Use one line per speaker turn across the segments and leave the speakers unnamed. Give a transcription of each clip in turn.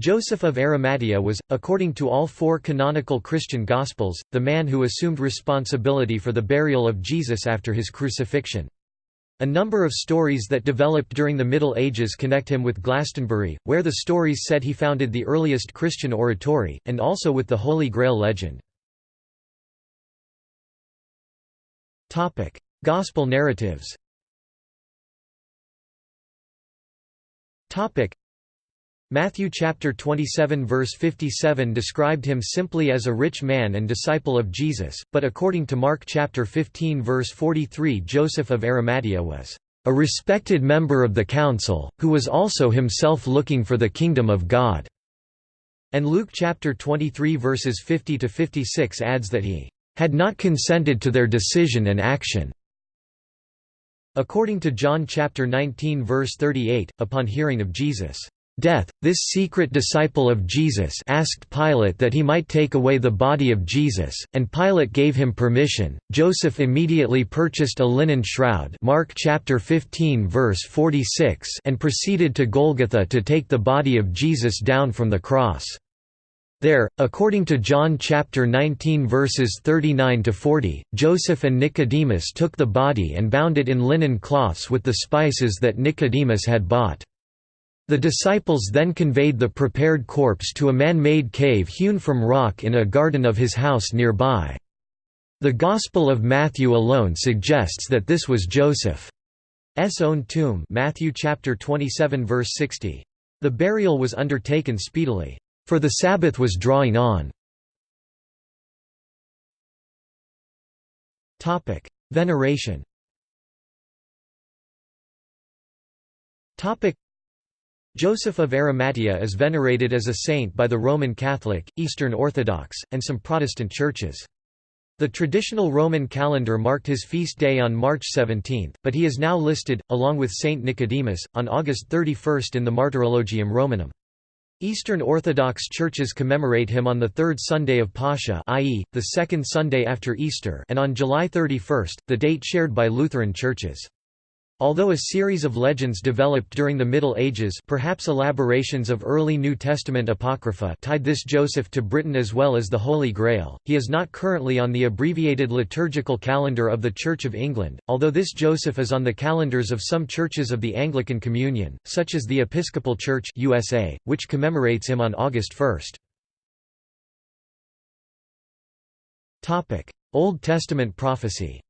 Joseph of Arimathea was, according to all four canonical Christian Gospels, the man who assumed responsibility for the burial of Jesus after his crucifixion. A number of stories that developed during the Middle Ages connect him with Glastonbury, where the stories said he founded the earliest Christian oratory, and also with the Holy Grail legend. Gospel narratives Matthew chapter 27 verse 57 described him simply as a rich man and disciple of Jesus, but according to Mark chapter 15 verse 43 Joseph of Arimathea was a respected member of the council, who was also himself looking for the kingdom of God." And Luke chapter 23 verses 50 to 56 adds that he had not consented to their decision and action. According to John chapter 19 verse 38, upon hearing of Jesus' death, this secret disciple of Jesus asked Pilate that he might take away the body of Jesus, and Pilate gave him permission. Joseph immediately purchased a linen shroud Mark chapter 15 verse 46 and proceeded to Golgotha to take the body of Jesus down from the cross. There, according to John chapter 19 verses 39 to 40, Joseph and Nicodemus took the body and bound it in linen cloths with the spices that Nicodemus had bought. The disciples then conveyed the prepared corpse to a man-made cave hewn from rock in a garden of his house nearby. The Gospel of Matthew alone suggests that this was Joseph's own tomb Matthew chapter 27 verse 60. The burial was undertaken speedily, for the Sabbath was drawing on. Veneration Joseph of Arimathea is venerated as a saint by the Roman Catholic, Eastern Orthodox, and some Protestant churches. The traditional Roman calendar marked his feast day on March 17, but he is now listed, along with Saint Nicodemus, on August 31 in the Martyrologium Romanum. Eastern Orthodox churches commemorate him on the third Sunday of Pascha i.e., the second Sunday after Easter and on July 31, the date shared by Lutheran churches. Although a series of legends developed during the Middle Ages perhaps elaborations of early New Testament Apocrypha tied this Joseph to Britain as well as the Holy Grail, he is not currently on the abbreviated liturgical calendar of the Church of England, although this Joseph is on the calendars of some churches of the Anglican Communion, such as the Episcopal Church USA, which commemorates him on August 1. Old Testament prophecy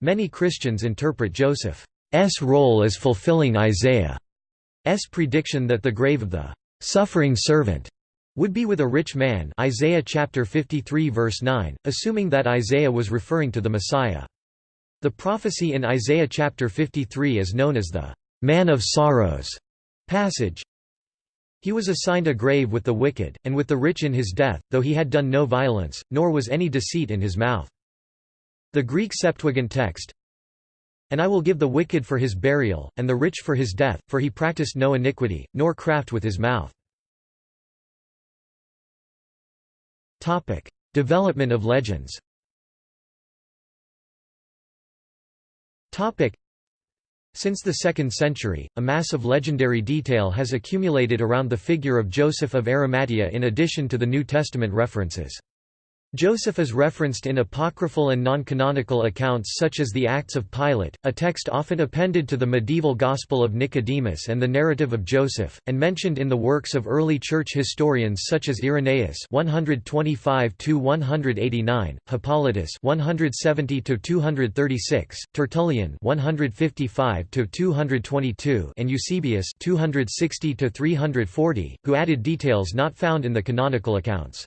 Many Christians interpret Joseph's role as fulfilling Isaiah's prediction that the grave of the suffering servant would be with a rich man Isaiah chapter 53 verse 9, assuming that Isaiah was referring to the Messiah. The prophecy in Isaiah chapter 53 is known as the man of sorrows passage. He was assigned a grave with the wicked, and with the rich in his death, though he had done no violence, nor was any deceit in his mouth. The Greek Septuagint text, And I will give the wicked for his burial, and the rich for his death, for he practiced no iniquity, nor craft with his mouth. Development of legends since the 2nd century, a mass of legendary detail has accumulated around the figure of Joseph of Arimathea in addition to the New Testament references. Joseph is referenced in apocryphal and non-canonical accounts such as the Acts of Pilate, a text often appended to the medieval Gospel of Nicodemus and the narrative of Joseph, and mentioned in the works of early church historians such as Irenaeus (125–189), Hippolytus (170–236), Tertullian (155–222), and Eusebius (260–340), who added details not found in the canonical accounts.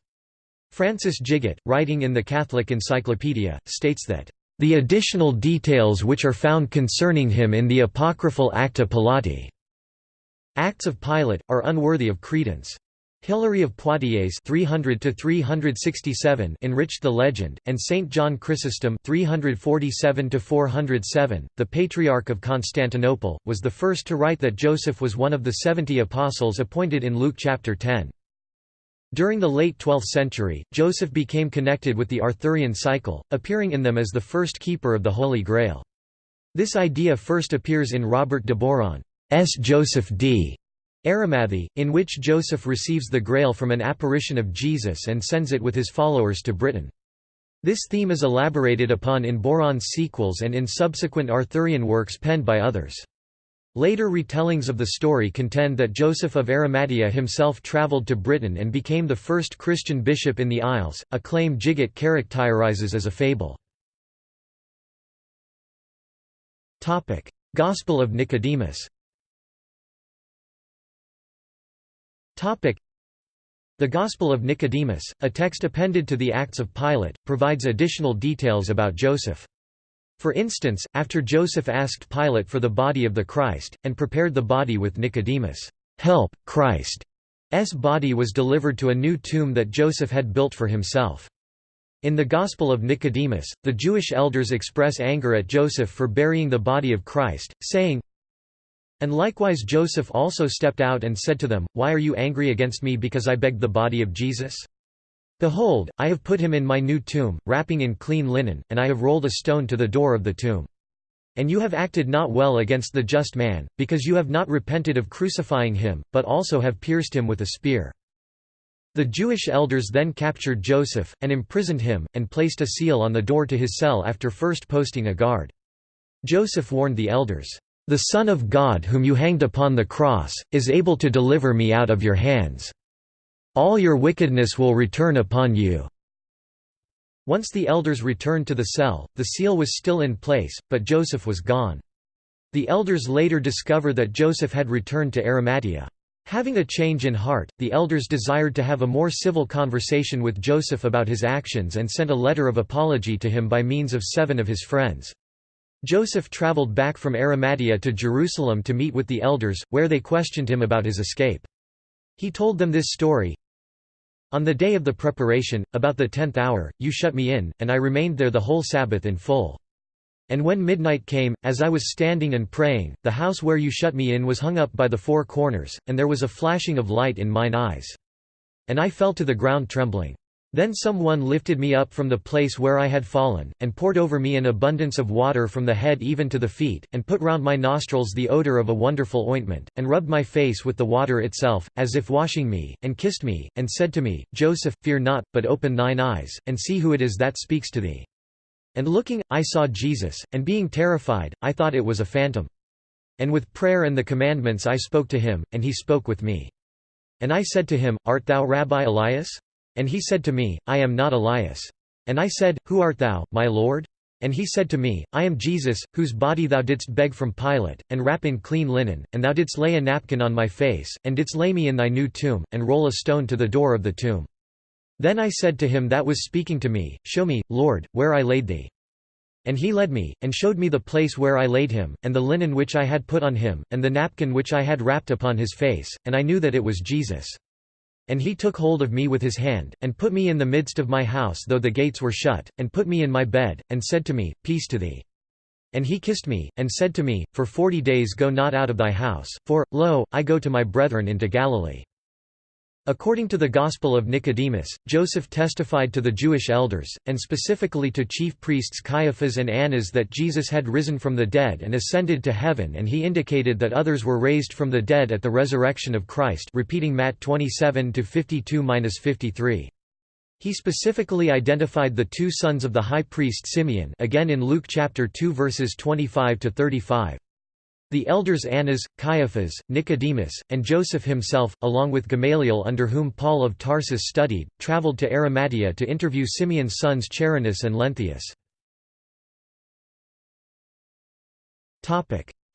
Francis Gigot, writing in the Catholic Encyclopedia, states that, "...the additional details which are found concerning him in the apocryphal Acta Pilati Acts of Pilate, are unworthy of credence." Hilary of Poitiers 300 367 enriched the legend, and Saint John Chrysostom 347 407, the Patriarch of Constantinople, was the first to write that Joseph was one of the seventy apostles appointed in Luke chapter 10. During the late 12th century, Joseph became connected with the Arthurian cycle, appearing in them as the first keeper of the Holy Grail. This idea first appears in Robert de Boron's Joseph d. Arimathie, in which Joseph receives the Grail from an apparition of Jesus and sends it with his followers to Britain. This theme is elaborated upon in Boron's sequels and in subsequent Arthurian works penned by others. Later retellings of the story contend that Joseph of Arimathea himself travelled to Britain and became the first Christian bishop in the Isles, a claim Gigot characterizes as a fable. Gospel of Nicodemus the Gospel of Nicodemus, a text appended to the Acts of Pilate, provides additional details about Joseph. For instance, after Joseph asked Pilate for the body of the Christ, and prepared the body with Nicodemus' help, Christ's body was delivered to a new tomb that Joseph had built for himself. In the Gospel of Nicodemus, the Jewish elders express anger at Joseph for burying the body of Christ, saying, And likewise Joseph also stepped out and said to them, Why are you angry against me because I begged the body of Jesus? Behold, I have put him in my new tomb, wrapping in clean linen, and I have rolled a stone to the door of the tomb. And you have acted not well against the just man, because you have not repented of crucifying him, but also have pierced him with a spear. The Jewish elders then captured Joseph, and imprisoned him, and placed a seal on the door to his cell after first posting a guard. Joseph warned the elders, "'The Son of God whom you hanged upon the cross, is able to deliver me out of your hands.' All your wickedness will return upon you." Once the elders returned to the cell, the seal was still in place, but Joseph was gone. The elders later discover that Joseph had returned to Arimathea. Having a change in heart, the elders desired to have a more civil conversation with Joseph about his actions and sent a letter of apology to him by means of seven of his friends. Joseph traveled back from Arimathea to Jerusalem to meet with the elders, where they questioned him about his escape. He told them this story, on the day of the preparation, about the tenth hour, you shut me in, and I remained there the whole Sabbath in full. And when midnight came, as I was standing and praying, the house where you shut me in was hung up by the four corners, and there was a flashing of light in mine eyes. And I fell to the ground trembling. Then someone lifted me up from the place where I had fallen, and poured over me an abundance of water from the head even to the feet, and put round my nostrils the odour of a wonderful ointment, and rubbed my face with the water itself, as if washing me, and kissed me, and said to me, Joseph, fear not, but open thine eyes, and see who it is that speaks to thee. And looking, I saw Jesus, and being terrified, I thought it was a phantom. And with prayer and the commandments I spoke to him, and he spoke with me. And I said to him, Art thou Rabbi Elias? And he said to me, I am not Elias. And I said, Who art thou, my Lord? And he said to me, I am Jesus, whose body thou didst beg from Pilate, and wrap in clean linen, and thou didst lay a napkin on my face, and didst lay me in thy new tomb, and roll a stone to the door of the tomb. Then I said to him that was speaking to me, Show me, Lord, where I laid thee. And he led me, and showed me the place where I laid him, and the linen which I had put on him, and the napkin which I had wrapped upon his face, and I knew that it was Jesus. And he took hold of me with his hand, and put me in the midst of my house though the gates were shut, and put me in my bed, and said to me, Peace to thee. And he kissed me, and said to me, For forty days go not out of thy house, for, lo, I go to my brethren into Galilee. According to the Gospel of Nicodemus, Joseph testified to the Jewish elders, and specifically to chief priests Caiaphas and Annas that Jesus had risen from the dead and ascended to heaven and he indicated that others were raised from the dead at the resurrection of Christ repeating Matt 27-52-53. He specifically identified the two sons of the high priest Simeon again in Luke chapter 2 verses 25-35. The elders Annas, Caiaphas, Nicodemus, and Joseph himself, along with Gamaliel under whom Paul of Tarsus studied, traveled to Arimathea to interview Simeon's sons Charinus and Lenthius.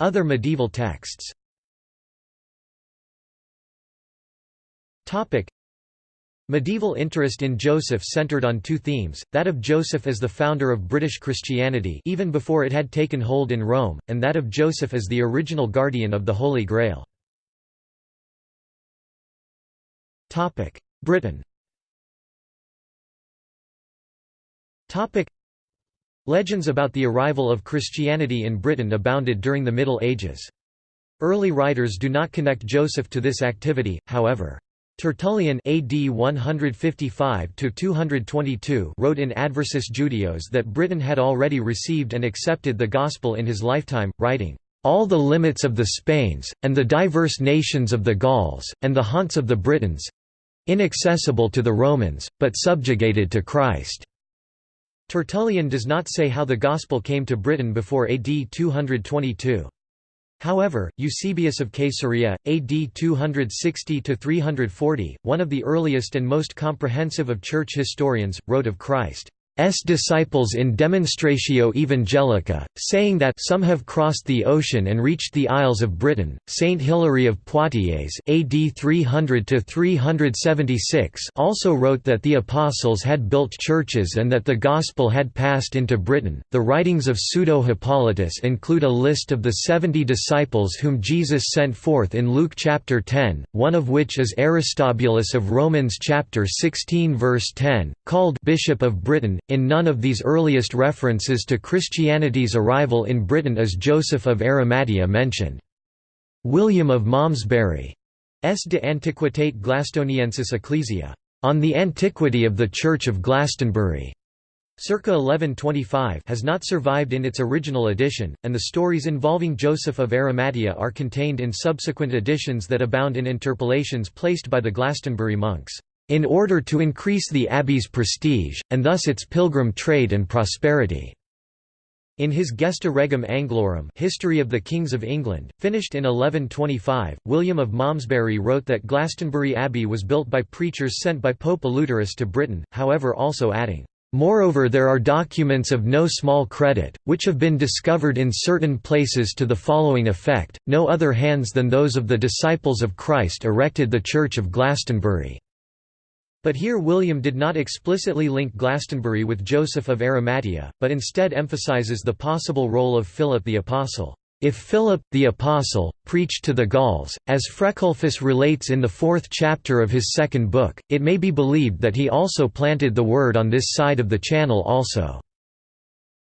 Other medieval texts Medieval interest in Joseph centered on two themes, that of Joseph as the founder of British Christianity even before it had taken hold in Rome, and that of Joseph as the original guardian of the Holy Grail. Britain Legends about the arrival of Christianity in Britain abounded during the Middle Ages. Early writers do not connect Joseph to this activity, however. Tertullian AD 155 wrote in Adversus Judaeos that Britain had already received and accepted the Gospel in his lifetime, writing, "...all the limits of the Spains, and the diverse nations of the Gauls, and the haunts of the Britons inaccessible to the Romans, but subjugated to Christ." Tertullian does not say how the Gospel came to Britain before AD 222. However, Eusebius of Caesarea, AD 260–340, one of the earliest and most comprehensive of church historians, wrote of Christ, disciples in Demonstratio Evangelica, saying that some have crossed the ocean and reached the Isles of Britain. Saint Hilary of Poitiers AD 300 376 also wrote that the apostles had built churches and that the gospel had passed into Britain. The writings of Pseudo Hippolytus include a list of the 70 disciples whom Jesus sent forth in Luke chapter 10, one of which is Aristobulus of Romans chapter 16 verse 10, called Bishop of Britain in none of these earliest references to Christianity's arrival in Britain is Joseph of Arimathea mentioned. William of Malmesbury S. de Antiquitate Glastoniensis Ecclesia. On the Antiquity of the Church of Glastonbury. Circa 1125 has not survived in its original edition, and the stories involving Joseph of Arimathea are contained in subsequent editions that abound in interpolations placed by the Glastonbury monks in order to increase the abbey's prestige, and thus its pilgrim trade and prosperity. In his Gesta Regum Anglorum History of the Kings of England, finished in 1125, William of Malmesbury wrote that Glastonbury Abbey was built by preachers sent by Pope Eleutherius to Britain, however also adding, Moreover there are documents of no small credit, which have been discovered in certain places to the following effect, no other hands than those of the disciples of Christ erected the Church of Glastonbury. But here William did not explicitly link Glastonbury with Joseph of Arimathea, but instead emphasizes the possible role of Philip the Apostle. If Philip, the Apostle, preached to the Gauls, as Freculfus relates in the fourth chapter of his second book, it may be believed that he also planted the word on this side of the Channel also.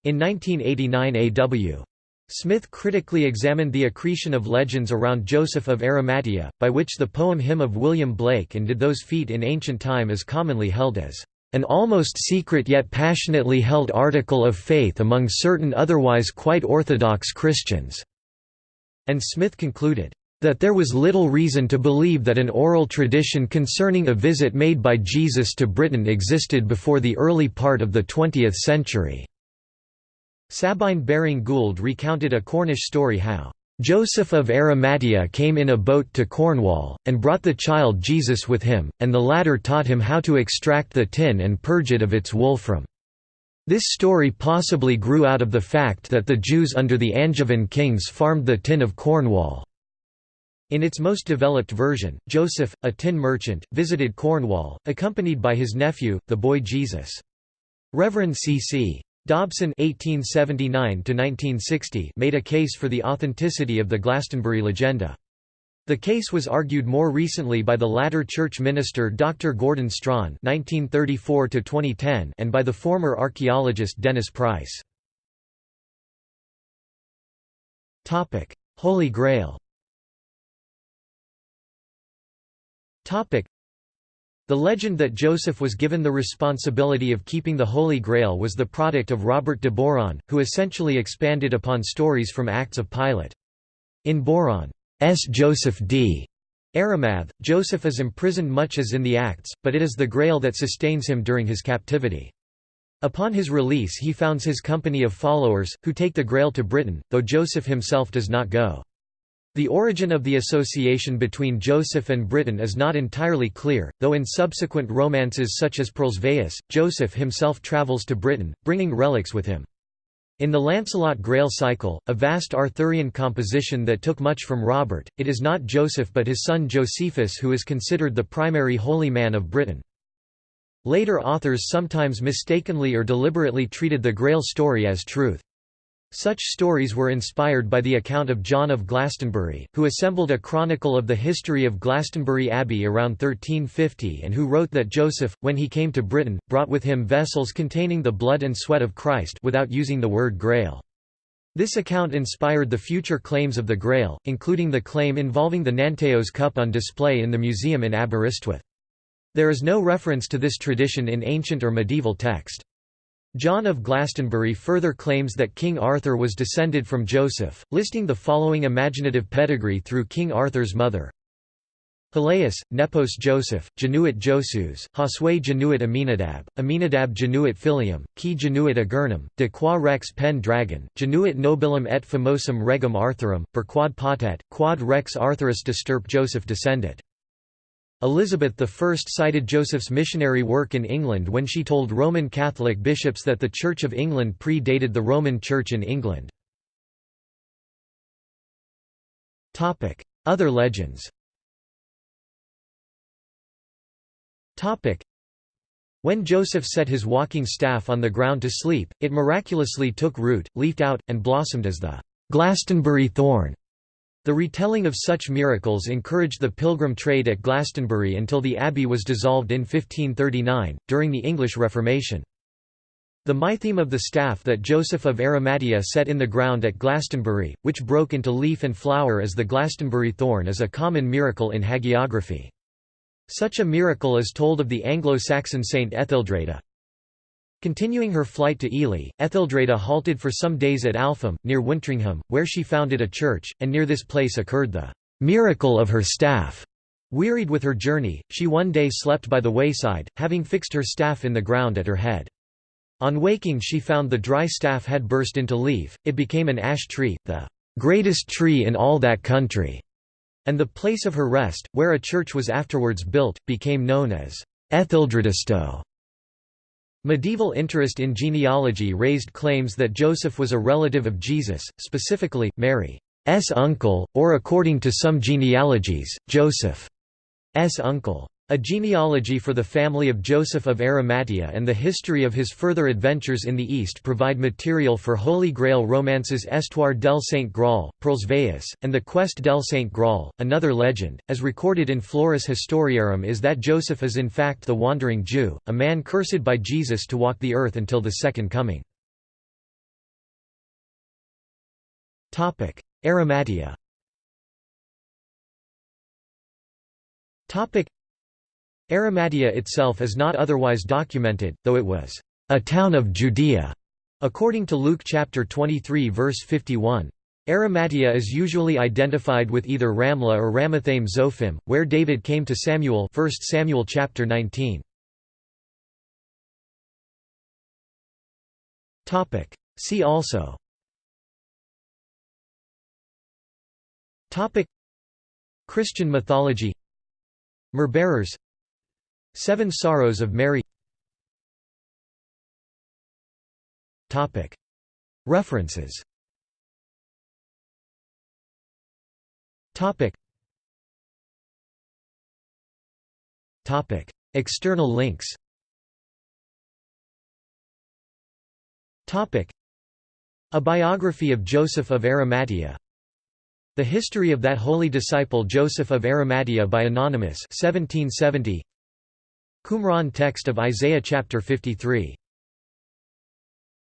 In 1989 A.W. Smith critically examined the accretion of legends around Joseph of Arimathea, by which the poem Hymn of William Blake and Did Those Feet in ancient time is commonly held as an almost secret yet passionately held article of faith among certain otherwise quite orthodox Christians." And Smith concluded, "...that there was little reason to believe that an oral tradition concerning a visit made by Jesus to Britain existed before the early part of the 20th century." Sabine Baring-Gould recounted a Cornish story how Joseph of Arimathea came in a boat to Cornwall, and brought the child Jesus with him, and the latter taught him how to extract the tin and purge it of its wolfram. This story possibly grew out of the fact that the Jews under the Angevin kings farmed the tin of Cornwall. In its most developed version, Joseph, a tin merchant, visited Cornwall, accompanied by his nephew, the boy Jesus. Reverend C.C. Dobson (1879–1960) made a case for the authenticity of the Glastonbury legenda. The case was argued more recently by the latter church minister Dr. Gordon Strachan (1934–2010) and by the former archaeologist Dennis Price. Topic: Holy Grail. Topic: the legend that Joseph was given the responsibility of keeping the Holy Grail was the product of Robert de Boron, who essentially expanded upon stories from Acts of Pilate. In Boron's Joseph d. Arimath, Joseph is imprisoned much as in the Acts, but it is the Grail that sustains him during his captivity. Upon his release he founds his company of followers, who take the Grail to Britain, though Joseph himself does not go. The origin of the association between Joseph and Britain is not entirely clear, though in subsequent romances such as Perlesvaus, Joseph himself travels to Britain, bringing relics with him. In the Lancelot Grail cycle, a vast Arthurian composition that took much from Robert, it is not Joseph but his son Josephus who is considered the primary holy man of Britain. Later authors sometimes mistakenly or deliberately treated the Grail story as truth. Such stories were inspired by the account of John of Glastonbury, who assembled a chronicle of the history of Glastonbury Abbey around 1350 and who wrote that Joseph, when he came to Britain, brought with him vessels containing the blood and sweat of Christ without using the word grail. This account inspired the future claims of the Grail, including the claim involving the Nanteos cup on display in the museum in Aberystwyth. There is no reference to this tradition in ancient or medieval text. John of Glastonbury further claims that King Arthur was descended from Joseph, listing the following imaginative pedigree through King Arthur's mother. Hilaeus, Nepos Joseph, Genuit Josus, Hosue Genuit Aminadab, Aminadab Genuit Filium, Ki Genuit Agernum, de qua rex Pendragon, Genuit nobilum et famosum regum Arthurum, per quad potet, quad rex Arthurus disturp Joseph descendit. Elizabeth I cited Joseph's missionary work in England when she told Roman Catholic bishops that the Church of England pre-dated the Roman Church in England. Other legends When Joseph set his walking staff on the ground to sleep, it miraculously took root, leafed out, and blossomed as the Glastonbury thorn. The retelling of such miracles encouraged the pilgrim trade at Glastonbury until the abbey was dissolved in 1539, during the English Reformation. The mytheme of the staff that Joseph of Arimathea set in the ground at Glastonbury, which broke into leaf and flower as the Glastonbury thorn is a common miracle in hagiography. Such a miracle is told of the Anglo-Saxon saint Etheldreda. Continuing her flight to Ely, Etheldreda halted for some days at Alpham, near Wintringham, where she founded a church, and near this place occurred the miracle of her staff. Wearied with her journey, she one day slept by the wayside, having fixed her staff in the ground at her head. On waking she found the dry staff had burst into leaf, it became an ash tree, the greatest tree in all that country. And the place of her rest, where a church was afterwards built, became known as Etheldredastow. Medieval interest in genealogy raised claims that Joseph was a relative of Jesus, specifically, Mary's uncle, or according to some genealogies, Joseph's uncle. A genealogy for the family of Joseph of Arimathea and the history of his further adventures in the East provide material for Holy Grail romances Estoire del Saint Graal, Perlesvaus, and the Quest del Saint Graal. Another legend, as recorded in Flores Historiarum, is that Joseph is in fact the Wandering Jew, a man cursed by Jesus to walk the earth until the Second Coming. Arimathea Arimathea itself is not otherwise documented, though it was a town of Judea, according to Luke chapter 23 verse 51. Arimathea is usually identified with either Ramla or Ramathaim Zophim, where David came to Samuel 1 Samuel chapter 19. See also. Christian mythology. Myrrh-bearers Seven Sorrows of Mary. References. External links. A biography of Joseph of Arimathea. The History of that Holy Disciple Joseph of Arimathea by Anonymous 1770 Qumran text of Isaiah chapter 53